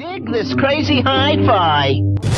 Dig this crazy hi-fi.